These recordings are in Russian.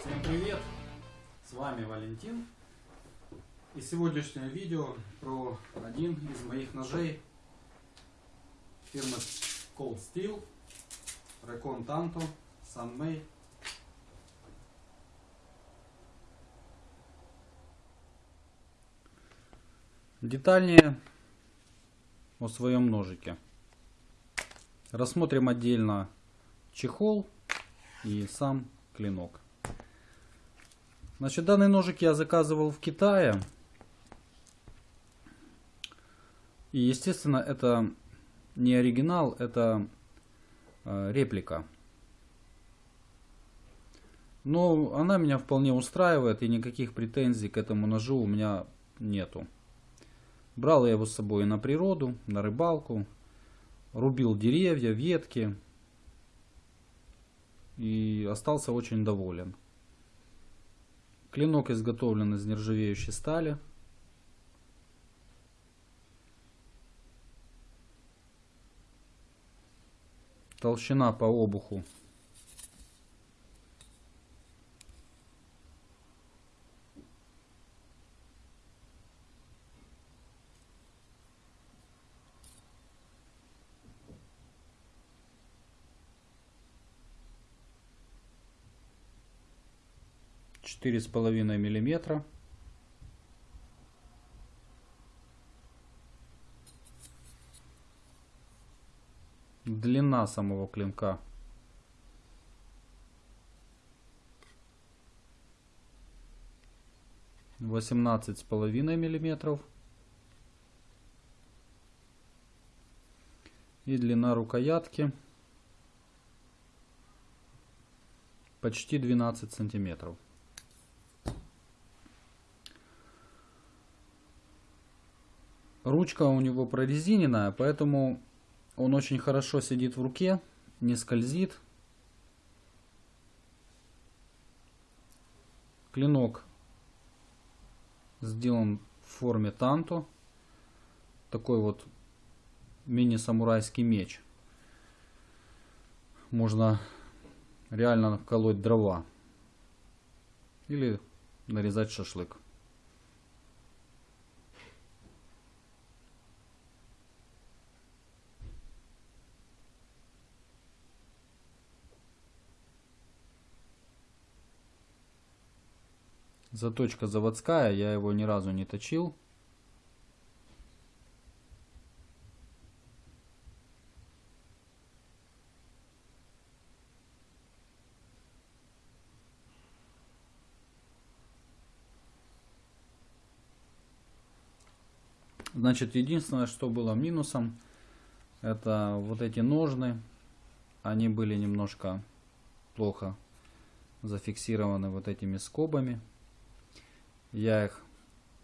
Всем привет! С вами Валентин. И сегодняшнее видео про один из моих ножей фирмы Cold Steel Recon Tanto Sunmay. Детальнее о своем ножике. Рассмотрим отдельно чехол и сам клинок. Значит, данный ножик я заказывал в Китае. И, естественно, это не оригинал, это э, реплика. Но она меня вполне устраивает, и никаких претензий к этому ножу у меня нету. Брал я его с собой на природу, на рыбалку, рубил деревья, ветки и остался очень доволен. Клинок изготовлен из нержавеющей стали. Толщина по обуху четыре с половиной миллиметра. Длина самого клинка восемнадцать с половиной миллиметров. И длина рукоятки почти 12 сантиметров. Ручка у него прорезиненная, поэтому он очень хорошо сидит в руке, не скользит. Клинок сделан в форме танто. Такой вот мини-самурайский меч. Можно реально колоть дрова. Или нарезать шашлык. Заточка заводская, я его ни разу не точил. Значит, единственное, что было минусом, это вот эти ножны. Они были немножко плохо зафиксированы вот этими скобами. Я их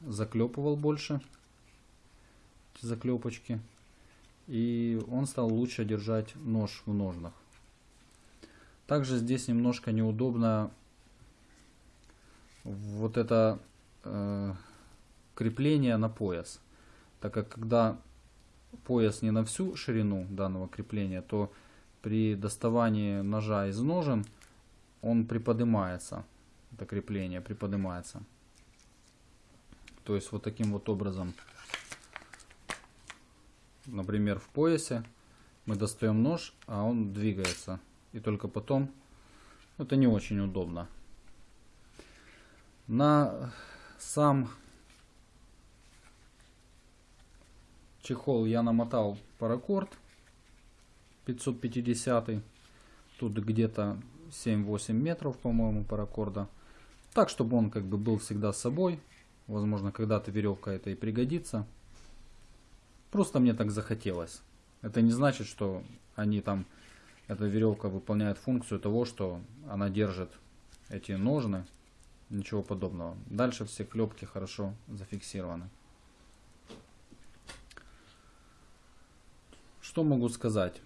заклепывал больше, эти заклепочки. И он стал лучше держать нож в ножнах. Также здесь немножко неудобно вот это э, крепление на пояс. Так как когда пояс не на всю ширину данного крепления, то при доставании ножа из ножен он приподнимается. Это крепление приподнимается. То есть вот таким вот образом, например, в поясе мы достаем нож, а он двигается. И только потом, это не очень удобно. На сам чехол я намотал паракорд 550 тут где-то 7-8 метров по-моему паракорда так чтобы он как бы был всегда с собой Возможно, когда-то веревка это и пригодится. Просто мне так захотелось. Это не значит, что они там, эта веревка выполняет функцию того, что она держит эти ножны. Ничего подобного. Дальше все клепки хорошо зафиксированы. Что могу сказать?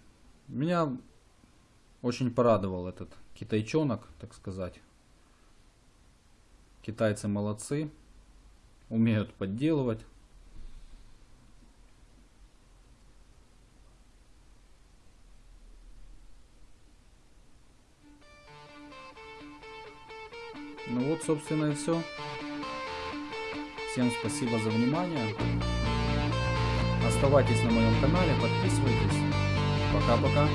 Меня очень порадовал этот китайчонок, так сказать. Китайцы молодцы умеют подделывать. Ну вот, собственно, и все. Всем спасибо за внимание. Оставайтесь на моем канале, подписывайтесь. Пока-пока.